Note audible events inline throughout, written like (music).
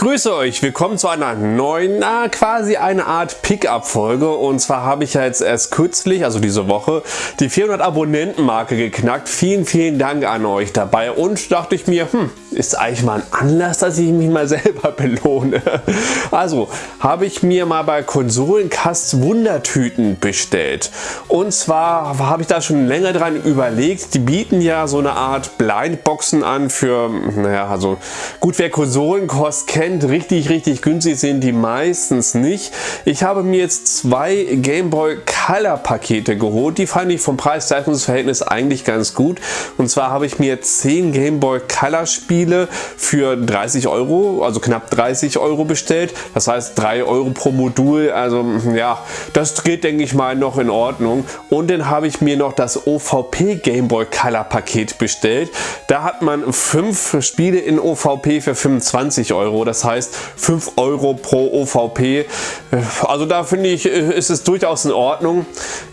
grüße euch, willkommen zu einer neuen, na, quasi eine Art Pickup-Folge. Und zwar habe ich ja jetzt erst kürzlich, also diese Woche, die 400 Abonnenten-Marke geknackt. Vielen, vielen Dank an euch dabei. Und dachte ich mir, hm, ist eigentlich mal ein Anlass, dass ich mich mal (laughs) selber belohne. Also habe ich mir mal bei Konsolenkast Wundertüten bestellt und zwar habe ich da schon länger dran überlegt, die bieten ja so eine Art Blindboxen an für, naja, also gut, wer Konsolenkost kennt, richtig, richtig günstig sind die meistens nicht. Ich habe mir jetzt zwei Game Boy Color Pakete geholt. Die fand ich vom Preis-Leistungs-Verhältnis eigentlich ganz gut. Und zwar habe ich mir 10 Game Boy Color Spiele für 30 Euro, also knapp 30 Euro bestellt. Das heißt 3 Euro pro Modul. Also ja, das geht denke ich mal noch in Ordnung. Und dann habe ich mir noch das OVP Game Boy Color Paket bestellt. Da hat man 5 Spiele in OVP für 25 Euro. Das heißt 5 Euro pro OVP. Also da finde ich, ist es durchaus in Ordnung.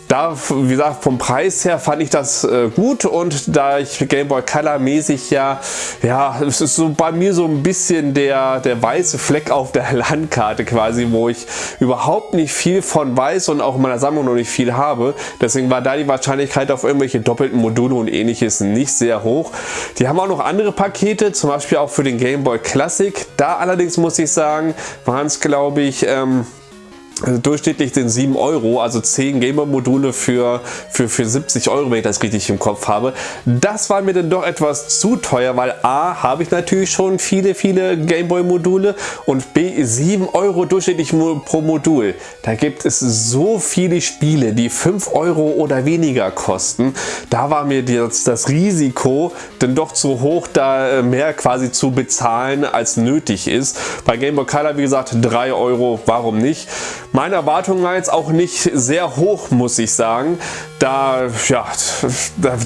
Da, wie gesagt, vom Preis her fand ich das äh, gut und da ich Game Boy Color mäßig ja, ja, es ist so bei mir so ein bisschen der, der weiße Fleck auf der (laughs) Landkarte quasi, wo ich überhaupt nicht viel von weiß und auch in meiner Sammlung noch nicht viel habe. Deswegen war da die Wahrscheinlichkeit auf irgendwelche doppelten Module und ähnliches nicht sehr hoch. Die haben auch noch andere Pakete, zum Beispiel auch für den Game Boy Classic. Da allerdings muss ich sagen, waren es glaube ich, ähm, also durchschnittlich sind 7 Euro, also 10 Gamer-Module für, für, für 70 Euro, wenn ich das richtig im Kopf habe. Das war mir dann doch etwas zu teuer, weil A, habe ich natürlich schon viele, viele Gameboy-Module und B, 7 Euro durchschnittlich pro Modul. Da gibt es so viele Spiele, die 5 Euro oder weniger kosten. Da war mir das, das Risiko dann doch zu hoch, da mehr quasi zu bezahlen, als nötig ist. Bei Game Boy Color, wie gesagt, 3 Euro, warum nicht? Meine Erwartungen waren jetzt auch nicht sehr hoch, muss ich sagen. Da, ja,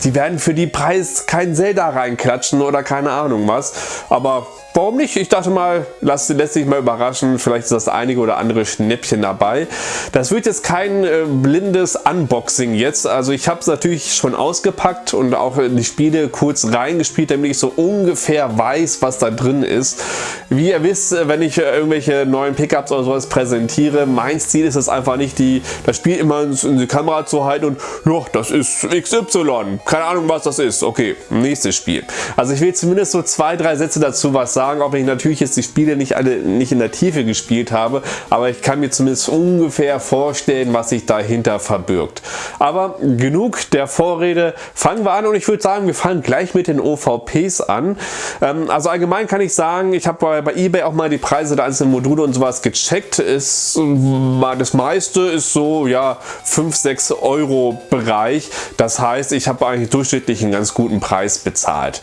die werden für die Preis kein Zelda reinklatschen oder keine Ahnung was. Aber Warum nicht? Ich dachte mal, lass, lässt sich mal überraschen, vielleicht ist das einige oder andere Schnäppchen dabei. Das wird jetzt kein äh, blindes Unboxing jetzt, also ich habe es natürlich schon ausgepackt und auch die Spiele kurz reingespielt, damit ich so ungefähr weiß, was da drin ist. Wie ihr wisst, wenn ich äh, irgendwelche neuen Pickups oder sowas präsentiere, mein Ziel ist es einfach nicht, die, das Spiel immer in die Kamera zu halten und ja, das ist XY, keine Ahnung was das ist, okay, nächstes Spiel. Also ich will zumindest so zwei, drei Sätze dazu was sagen auch wenn ich natürlich jetzt die Spiele nicht alle nicht in der Tiefe gespielt habe, aber ich kann mir zumindest ungefähr vorstellen, was sich dahinter verbirgt. Aber genug der Vorrede, fangen wir an und ich würde sagen, wir fangen gleich mit den OVPs an. Ähm, also allgemein kann ich sagen, ich habe bei, bei eBay auch mal die Preise der einzelnen Module und sowas gecheckt. Das meiste ist so ja 5, 6 Euro Bereich. Das heißt, ich habe eigentlich durchschnittlich einen ganz guten Preis bezahlt.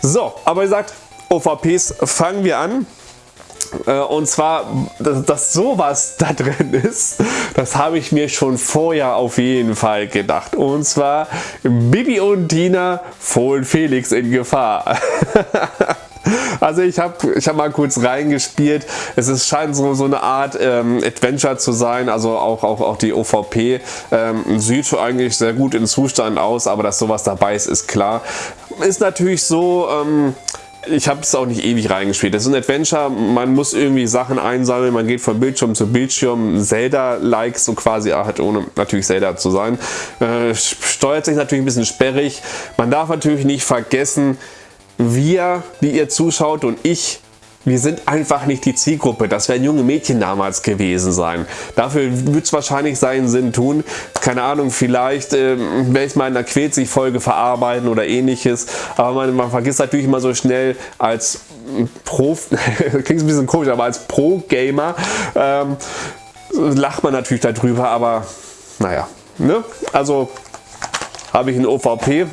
So, aber wie gesagt, OVPs fangen wir an. Äh, und zwar, dass, sowas da drin ist, das habe ich mir schon vorher auf jeden Fall gedacht. Und zwar Bibi und Dina Fohlen Felix in Gefahr. (laughs) Also ich habe ich hab mal kurz reingespielt. Es ist, scheint so, so eine Art ähm, Adventure zu sein. Also auch, auch, auch die OVP ähm, sieht eigentlich sehr gut in Zustand aus, aber dass sowas dabei ist, ist klar. Ist natürlich so... Ähm, ich habe es auch nicht ewig reingespielt. Das ist ein Adventure, man muss irgendwie Sachen einsammeln, man geht von Bildschirm zu Bildschirm, Zelda-like so quasi, halt ohne natürlich Zelda zu sein. Äh, steuert sich natürlich ein bisschen sperrig. Man darf natürlich nicht vergessen, wir, die ihr zuschaut und ich, wir sind einfach nicht die Zielgruppe. Das wären junge Mädchen damals gewesen sein. Dafür wird es wahrscheinlich seinen Sinn tun. Keine Ahnung, vielleicht äh, werde ich mal in einer Quetzig-Folge verarbeiten oder ähnliches. Aber man, man, vergisst natürlich immer so schnell als Prof, (laughs) klingt ein bisschen komisch, aber als Pro-Gamer ähm, lacht man natürlich darüber, aber naja. Ne? Also habe ich ein OVP.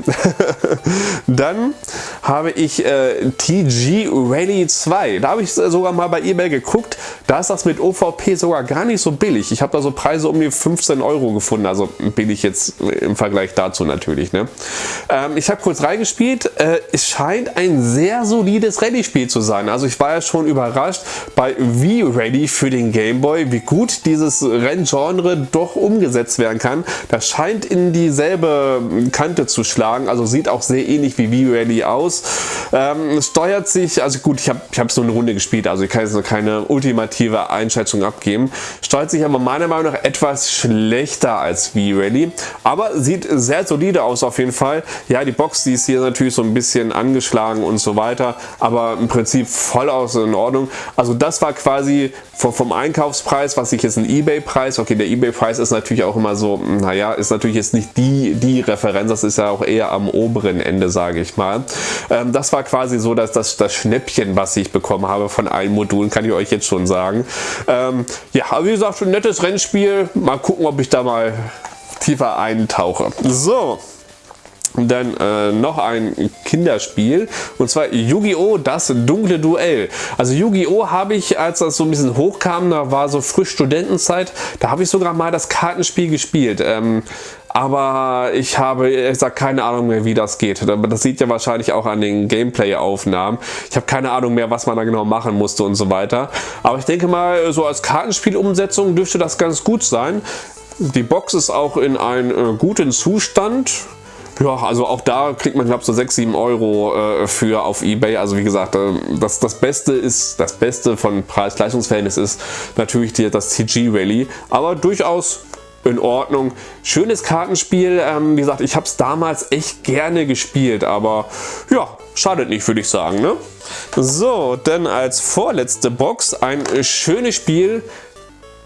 (laughs) Dann habe ich äh, TG Rally 2. Da habe ich sogar mal bei eBay geguckt. Da ist das mit OVP sogar gar nicht so billig. Ich habe da so Preise um die 15 Euro gefunden. Also billig jetzt im Vergleich dazu natürlich. Ne? Ähm, ich habe kurz reingespielt. Äh, es scheint ein sehr solides Rallye-Spiel zu sein. Also ich war ja schon überrascht bei V-Ready für den Gameboy, wie gut dieses Renngenre doch umgesetzt werden kann. Das scheint in dieselbe Kante zu schlagen. Also sieht auch sehr ähnlich wie V-Rally aus. Ähm, steuert sich, also gut, ich habe ich hab so eine Runde gespielt, also ich kann jetzt noch keine ultimative Einschätzung abgeben. Steuert sich aber meiner Meinung nach etwas schlechter als V-Rally. Aber sieht sehr solide aus auf jeden Fall. Ja, die Box, die ist hier natürlich so ein bisschen angeschlagen und so weiter. Aber im Prinzip voll aus in Ordnung. Also das war quasi vom, Einkaufspreis, was ich jetzt ein Ebay-Preis, okay, der Ebay-Preis ist natürlich auch immer so, naja, ist natürlich jetzt nicht die, die Referenz, das ist ja auch eher am oberen Ende, sage ich mal. Ähm, das war quasi so, dass das, das Schnäppchen, was ich bekommen habe von allen Modulen, kann ich euch jetzt schon sagen. Ähm, ja, aber wie gesagt, schon ein nettes Rennspiel. Mal gucken, ob ich da mal tiefer eintauche. So, dann äh, noch ein Kinderspiel und zwar Yu-Gi-Oh! Das dunkle Duell. Also Yu-Gi-Oh! habe ich, als das so ein bisschen hochkam, da war so frisch Studentenzeit, da habe ich sogar mal das Kartenspiel gespielt. Ähm, aber ich habe, ich sag keine Ahnung mehr, wie das geht. Das sieht ja wahrscheinlich auch an den Gameplay-Aufnahmen. Ich habe keine Ahnung mehr, was man da genau machen musste und so weiter. Aber ich denke mal, so als Kartenspielumsetzung dürfte das ganz gut sein. Die Box ist auch in einem äh, guten Zustand. Ja, also auch da kriegt man, ich, so 6, 7 Euro äh, für auf Ebay. Also wie gesagt, äh, das, das Beste ist, das Beste von Preis-Leistungsverhältnis ist natürlich die, das TG Rally. Aber durchaus in Ordnung. Schönes Kartenspiel. Ähm, wie gesagt, ich habe es damals echt gerne gespielt, aber ja, schadet nicht, würde ich sagen. Ne? So, dann als vorletzte Box ein schönes Spiel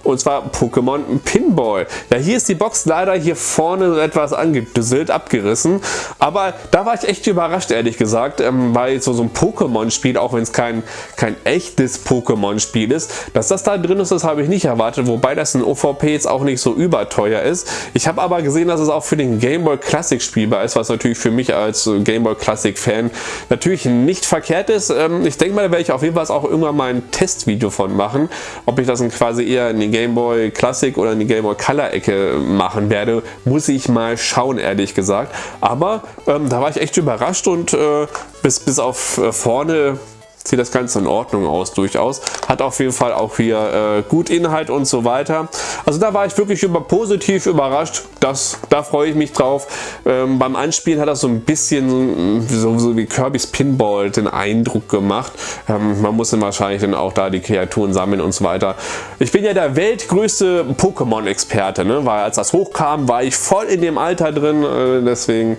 und zwar Pokémon Pinball. Ja, hier ist die Box leider hier vorne etwas angedüsselt, abgerissen. Aber da war ich echt überrascht, ehrlich gesagt, ähm, weil so, so ein Pokémon-Spiel, auch wenn es kein, kein echtes Pokémon-Spiel ist, dass das da drin ist, das habe ich nicht erwartet. Wobei das in OVP jetzt auch nicht so überteuer ist. Ich habe aber gesehen, dass es auch für den Game Boy Classic spielbar ist, was natürlich für mich als Game Boy Classic Fan natürlich nicht verkehrt ist. Ähm, ich denke mal, da werde ich auf jeden Fall auch irgendwann mal ein Testvideo von machen, ob ich das dann quasi eher in den Game Boy Classic oder in die Game Boy Color Ecke machen werde, muss ich mal schauen, ehrlich gesagt. Aber ähm, da war ich echt überrascht und äh, bis, bis auf äh, vorne sieht das Ganze in Ordnung aus durchaus. Hat auf jeden Fall auch hier äh, gut Inhalt und so weiter. Also da war ich wirklich über, positiv überrascht. Das, da freue ich mich drauf. Ähm, beim Anspielen hat das so ein bisschen so, so wie Kirby's Pinball den Eindruck gemacht. Ähm, man muss dann wahrscheinlich dann auch da die Kreaturen sammeln und so weiter. Ich bin ja der weltgrößte Pokémon-Experte, ne? weil als das hochkam, war ich voll in dem Alter drin. Äh, deswegen,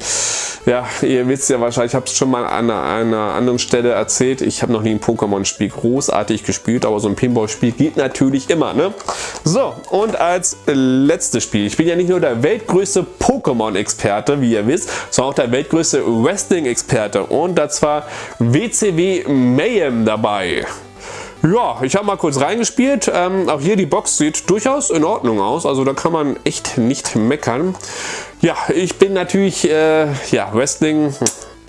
ja, ihr wisst ja wahrscheinlich, ich habe es schon mal an einer anderen Stelle erzählt. Ich habe noch nie ein Pokémon-Spiel großartig gespielt, aber so ein Pinball-Spiel geht natürlich immer. Ne? So, und als letztes Spiel. Ich bin ja nicht nur der weltgrößte Pokémon-Experte, wie ihr wisst, sondern auch der weltgrößte Wrestling-Experte. Und da zwar WCW Mayhem dabei. Ja, ich habe mal kurz reingespielt. Ähm, auch hier die Box sieht durchaus in Ordnung aus. Also da kann man echt nicht meckern. Ja, ich bin natürlich, äh, ja, Wrestling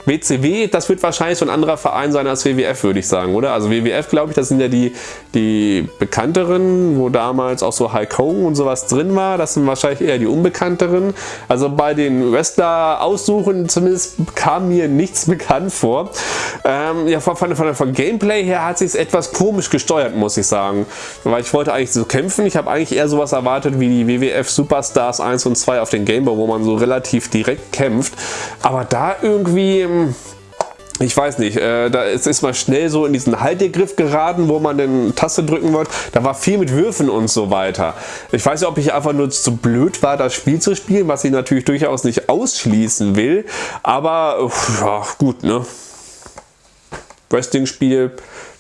WCW, das wird wahrscheinlich so ein anderer Verein sein als WWF, würde ich sagen, oder? Also WWF, glaube ich, das sind ja die, die bekannteren, wo damals auch so Hulk Hogan und sowas drin war. Das sind wahrscheinlich eher die unbekannteren. Also bei den Wrestler-Aussuchen zumindest kam mir nichts (laughs) bekannt vor. Ähm, ja, von, von, von, von Gameplay her hat sich etwas komisch gesteuert, muss ich sagen. Weil ich wollte eigentlich so kämpfen. Ich habe eigentlich eher sowas erwartet wie die WWF Superstars 1 und 2 auf den Gameboy, wo man so relativ direkt kämpft. Aber da irgendwie ich weiß nicht, äh, da ist, ist man schnell so in diesen Haltegriff geraten, wo man den Taste drücken wollte. Da war viel mit Würfen und so weiter. Ich weiß nicht, ob ich einfach nur zu blöd war, das Spiel zu spielen, was ich natürlich durchaus nicht ausschließen will. Aber ja, gut, ne? Wrestling-Spiel,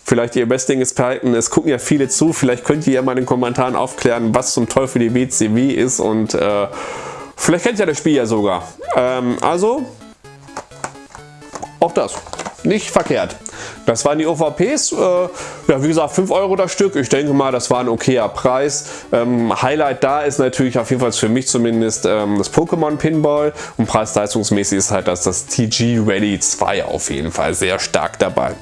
vielleicht ihr Wrestling-Experten, es gucken ja viele zu, vielleicht könnt ihr ja mal in den Kommentaren aufklären, was zum Teufel die WCW ist und äh, vielleicht kennt ihr das Spiel ja sogar. Ähm, also, auch das. Nicht verkehrt. Das waren die OVPs. Äh, ja, wie gesagt, 5 Euro das Stück. Ich denke mal, das war ein okayer Preis. Ähm, Highlight da ist natürlich auf jeden Fall für mich zumindest ähm, das Pokémon Pinball. Und preis-leistungsmäßig ist halt das, das TG Ready 2 auf jeden Fall sehr stark dabei.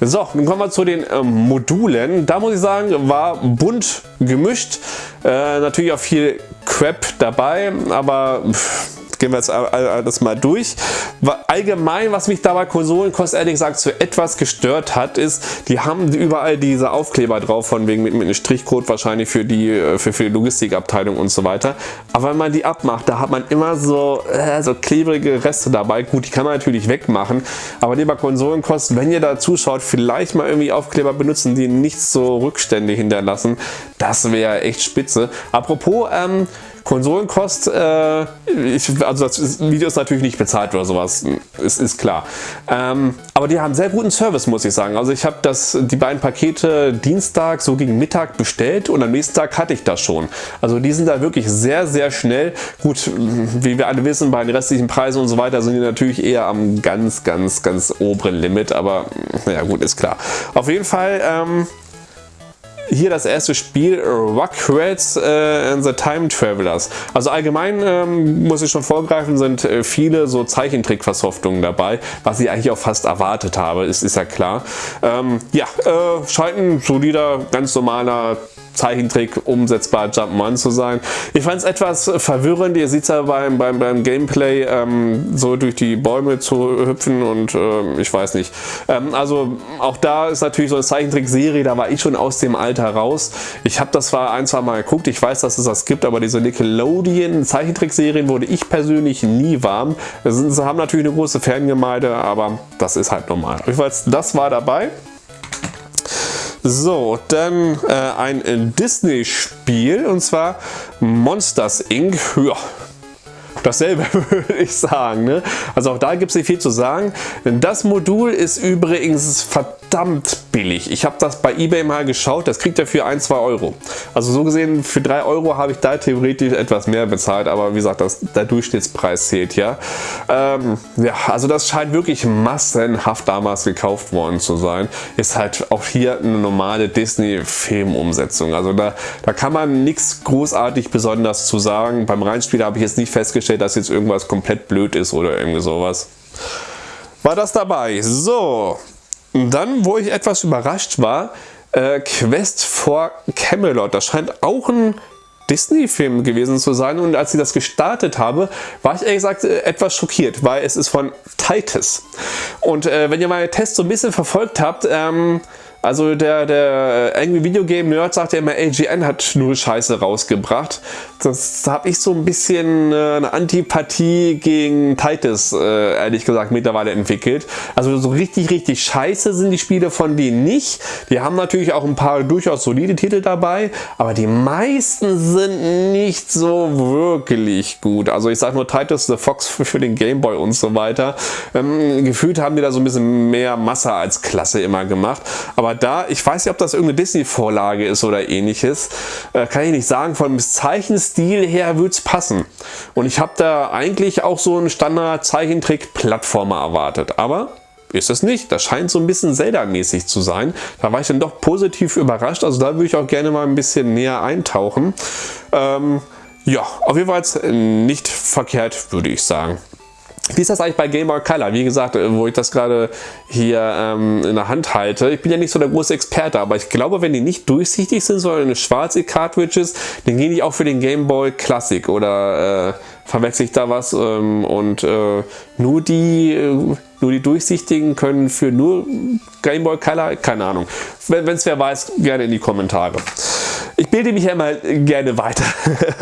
So, dann kommen wir zu den ähm, Modulen. Da muss ich sagen, war bunt gemischt. Äh, natürlich auch viel Crap dabei, aber pff, gehen wir jetzt alles mal durch. Allgemein, was mich dabei Konsolenkost ehrlich gesagt so etwas gestört hat, ist, die haben überall diese Aufkleber drauf, von wegen mit, mit einem Strichcode wahrscheinlich für die, äh, für, für die Logistikabteilung und so weiter. Aber wenn man die abmacht, da hat man immer so, äh, so klebrige Reste dabei. Gut, die kann man natürlich wegmachen, aber lieber Konsolenkost, wenn ihr da zuschaut, vielleicht mal irgendwie Aufkleber benutzen, die nicht so Rückstände hinterlassen. Das wäre echt spitze. Apropos, ähm, Konsolenkost, äh, ich, also das Video ist natürlich nicht bezahlt oder sowas, ist, ist klar. Ähm, aber die haben sehr guten Service, muss ich sagen. Also ich habe die beiden Pakete Dienstag so gegen Mittag bestellt und am nächsten Tag hatte ich das schon. Also die sind da wirklich sehr, sehr schnell. Gut, wie wir alle wissen, bei den restlichen Preisen und so weiter sind die natürlich eher am ganz, ganz, ganz oberen Limit. Aber naja, gut, ist klar. Auf jeden Fall... Ähm, hier das erste Spiel Rockrats äh, and the Time Travelers. Also allgemein ähm, muss ich schon vorgreifen, sind äh, viele so Zeichentrick-Versoftungen dabei, was ich eigentlich auch fast erwartet habe, ist, ist ja klar. Ähm, ja, äh, scheint ein solider, ganz normaler Zeichentrick umsetzbar Jump'n'Run zu sein. Ich fand es etwas verwirrend, ihr seht es ja beim, beim, beim Gameplay ähm, so durch die Bäume zu hüpfen und äh, ich weiß nicht. Ähm, also auch da ist natürlich so eine Zeichentrickserie, da war ich schon aus dem Alter raus. Ich habe das zwar ein, zwei Mal geguckt, ich weiß, dass es das gibt, aber diese Nickelodeon Zeichentrickserien wurde ich persönlich nie warm. Sie haben natürlich eine große Fangemeinde, aber das ist halt normal. Jedenfalls, das war dabei. So, dann äh, ein Disney-Spiel und zwar Monsters Inc. Ja, dasselbe (laughs) würde ich sagen. Ne? Also auch da gibt es nicht viel zu sagen. Das Modul ist übrigens verdammt billig. Ich habe das bei Ebay mal geschaut, das kriegt er für 1, 2 Euro. Also so gesehen, für 3 Euro habe ich da theoretisch etwas mehr bezahlt, aber wie gesagt, das, der Durchschnittspreis zählt ja. Ähm, ja, also das scheint wirklich massenhaft damals gekauft worden zu sein. Ist halt auch hier eine normale Disney-Filmumsetzung. Also da, da kann man nichts großartig besonders zu sagen. Beim Reinspiel habe ich jetzt nicht festgestellt, dass jetzt irgendwas komplett blöd ist oder irgendwie sowas. War das dabei? So, dann, wo ich etwas überrascht war, äh, Quest for Camelot. Das scheint auch ein Disney-Film gewesen zu sein und als ich das gestartet habe, war ich ehrlich gesagt äh, etwas schockiert, weil es ist von Titus. Und äh, wenn ihr meine Tests so ein bisschen verfolgt habt, ähm, also der, der Angry Video Game Nerd sagt ja immer, AGN hat nur Scheiße rausgebracht. Das habe ich so ein bisschen äh, eine Antipathie gegen Titus, äh, ehrlich gesagt, mittlerweile entwickelt. Also so richtig, richtig scheiße sind die Spiele von denen nicht. Die haben natürlich auch ein paar durchaus solide Titel dabei, aber die meisten sind nicht so wirklich gut. Also ich sage nur Titus the Fox für, für den Gameboy und so weiter. Ähm, gefühlt haben die da so ein bisschen mehr Masse als Klasse immer gemacht. Aber aber da, ich weiß nicht, ob das irgendeine Disney-Vorlage ist oder ähnliches, äh, kann ich nicht sagen. Vom Zeichenstil her würde es passen. Und ich habe da eigentlich auch so einen Standard-Zeichentrick-Plattformer erwartet. Aber ist es nicht. Das scheint so ein bisschen Zelda-mäßig zu sein. Da war ich dann doch positiv überrascht. Also da würde ich auch gerne mal ein bisschen näher eintauchen. Ähm, ja, auf jeden Fall nicht verkehrt, würde ich sagen. Wie ist das eigentlich bei Game Boy Color? Wie gesagt, äh, wo ich das gerade hier ähm, in der Hand halte. Ich bin ja nicht so der große Experte, aber ich glaube, wenn die nicht durchsichtig sind, sondern schwarze Cartridges, dann gehen die auch für den Game Boy Classic oder äh, verwechsel ich da was? Ähm, und äh, nur die äh, nur die durchsichtigen können für nur Game Boy Color, keine Ahnung. Wenn es wer weiß, gerne in die Kommentare. Ich bilde mich ja immer gerne weiter.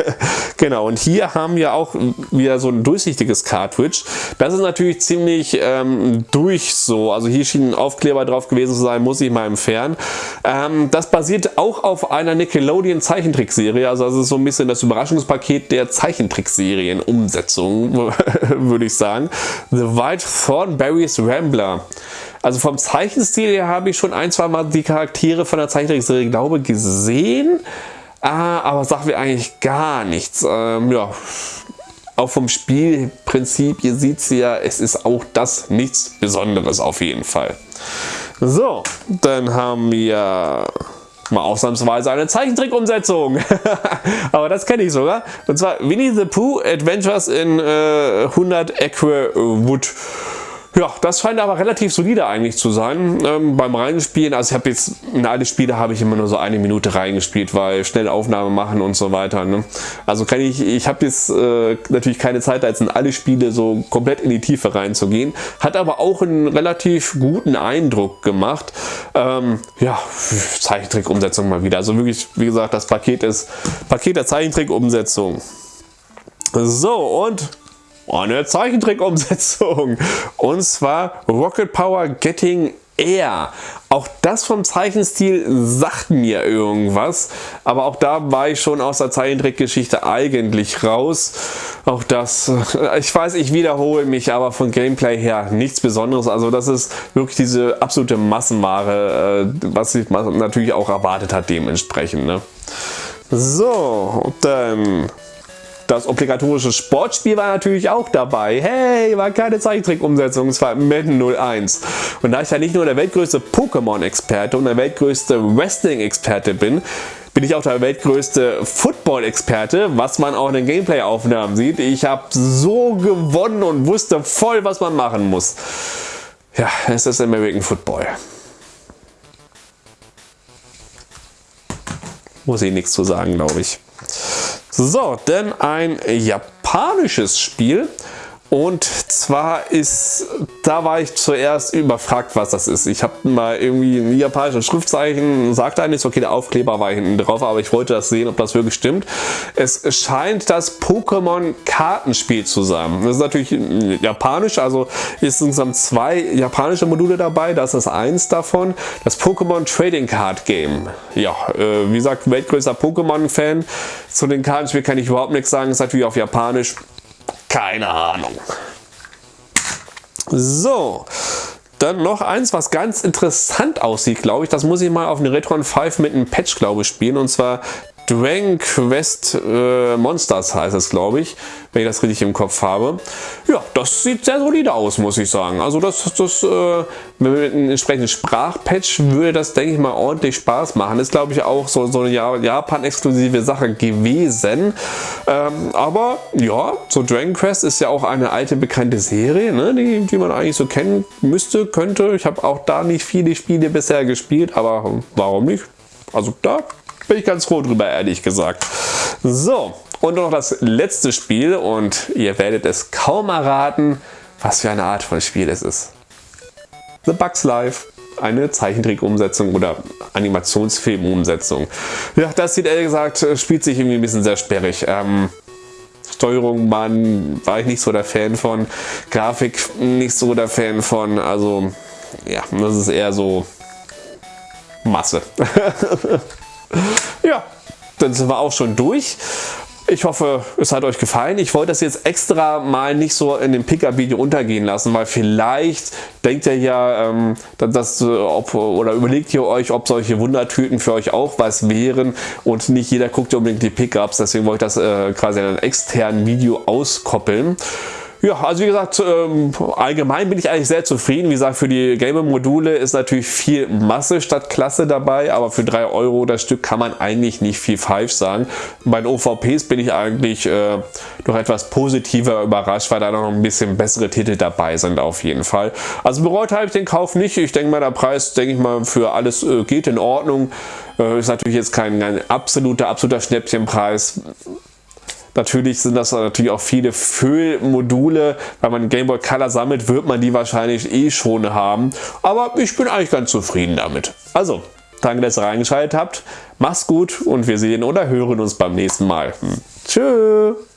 (laughs) genau, und hier haben wir auch wieder so ein durchsichtiges Cartridge. Das ist natürlich ziemlich ähm, durch so. Also hier schien ein Aufkleber drauf gewesen zu sein, muss ich mal entfernen. Ähm, das basiert auch auf einer Nickelodeon Zeichentrickserie. Also das ist so ein bisschen das Überraschungspaket der Zeichentrickserien-Umsetzung, (laughs) würde ich sagen. The White Thornberries Rambler. Also vom Zeichenstil her habe ich schon ein, zwei Mal die Charaktere von der Zeichentrickserie, glaube gesehen. Ah, aber sagt mir eigentlich gar nichts. Ähm, ja, auch vom Spielprinzip, ihr seht es ja, es ist auch das nichts Besonderes auf jeden Fall. So, dann haben wir mal ausnahmsweise eine Zeichentrick-Umsetzung. (laughs) Aber das kenne ich sogar. Und zwar Winnie the Pooh Adventures in äh, 100 Acre Wood. Ja, das scheint aber relativ solide eigentlich zu sein. Ähm, beim Reinspielen, also ich habe jetzt in alle Spiele habe ich immer nur so eine Minute reingespielt, weil schnell Aufnahme machen und so weiter. Ne? Also kann ich, ich habe jetzt äh, natürlich keine Zeit, jetzt in alle Spiele so komplett in die Tiefe reinzugehen. Hat aber auch einen relativ guten Eindruck gemacht. Ähm, ja, Zeichentrick-Umsetzung mal wieder. Also wirklich, wie gesagt, das Paket ist Paket der Zeichentrick-Umsetzung. So, und eine Zeichentrick-Umsetzung. Und zwar Rocket Power Getting Air. Auch das vom Zeichenstil sagt mir irgendwas, aber auch da war ich schon aus der Zeichentrickgeschichte eigentlich raus. Auch das, äh, ich weiß, ich wiederhole mich, aber von Gameplay her nichts Besonderes. Also das ist wirklich diese absolute Massenware, äh, was sich natürlich auch erwartet hat dementsprechend. Ne? So, dann das obligatorische Sportspiel war natürlich auch dabei. Hey, war keine Zeichentrick-Umsetzung, es war Madden 01. Und da ich ja nicht nur der weltgrößte Pokémon-Experte und der weltgrößte Wrestling-Experte bin, bin ich auch der weltgrößte Football-Experte, was man auch in den Gameplay-Aufnahmen sieht. Ich habe so gewonnen und wusste voll, was man machen muss. Ja, es ist American Football. Muss ich nichts zu sagen, glaube ich. So, denn ein japanisches Spiel. Und zwar ist, da war ich zuerst überfragt, was das ist. Ich habe mal irgendwie ein japanisches Schriftzeichen, sagte eigentlich, okay, der Aufkleber war hinten drauf, aber ich wollte das sehen, ob das wirklich stimmt. Es scheint das Pokémon-Kartenspiel zu sein. Das ist natürlich japanisch, also ist insgesamt zwei japanische Module dabei. Das ist eins davon, das Pokémon Trading Card Game. Ja, äh, wie gesagt, weltgrößter Pokémon-Fan. Zu den Kartenspielen kann ich überhaupt nichts sagen, ist natürlich auf Japanisch. Keine Ahnung. So, dann noch eins, was ganz interessant aussieht, glaube ich. Das muss ich mal auf eine Retron 5 mit einem Patch, glaube ich, spielen. Und zwar Dragon Quest äh, Monsters heißt es, glaube ich, wenn ich das richtig im Kopf habe. Ja, das sieht sehr solide aus, muss ich sagen. Also das, das äh, mit einem entsprechenden Sprachpatch würde das, denke ich mal, ordentlich Spaß machen. Ist, glaube ich, auch so, so eine Japan-exklusive Sache gewesen. Ähm, aber ja, so Dragon Quest ist ja auch eine alte, bekannte Serie, ne, die, die man eigentlich so kennen müsste, könnte. Ich habe auch da nicht viele Spiele bisher gespielt, aber warum nicht? Also da bin ich ganz froh drüber, ehrlich gesagt. So, und noch das letzte Spiel und ihr werdet es kaum erraten, was für eine Art von Spiel es ist. The Bugs Life eine Zeichentrick-Umsetzung oder Animationsfilm-Umsetzung. Ja, das sieht ehrlich gesagt, spielt sich irgendwie ein bisschen sehr sperrig. Ähm, Steuerung man, war ich nicht so der Fan von, Grafik nicht so der Fan von, also ja, das ist eher so Masse. (laughs) Ja, dann sind wir auch schon durch. Ich hoffe, es hat euch gefallen. Ich wollte das jetzt extra mal nicht so in dem Pickup-Video untergehen lassen, weil vielleicht denkt ihr ja, ähm, dass, ob, oder überlegt ihr euch, ob solche Wundertüten für euch auch was wären und nicht jeder guckt unbedingt die Pickups. Deswegen wollte ich das äh, quasi in einem externen Video auskoppeln. Ja, also wie gesagt, ähm, allgemein bin ich eigentlich sehr zufrieden. Wie gesagt, für die Gamer-Module ist natürlich viel Masse statt Klasse dabei, aber für 3 Euro das Stück kann man eigentlich nicht viel falsch sagen. Bei den OVPs bin ich eigentlich äh, noch etwas positiver überrascht, weil da noch ein bisschen bessere Titel dabei sind auf jeden Fall. Also bereut habe ich den Kauf nicht. Ich denke mal, der Preis, denke ich mal, für alles äh, geht in Ordnung. Äh, ist natürlich jetzt kein, kein absoluter, absoluter Schnäppchenpreis. Natürlich sind das natürlich auch viele Füllmodule. Wenn man Game Boy Color sammelt, wird man die wahrscheinlich eh schon haben. Aber ich bin eigentlich ganz zufrieden damit. Also, danke, dass ihr reingeschaltet habt. Macht's gut und wir sehen oder hören uns beim nächsten Mal. Hm. Tschüss.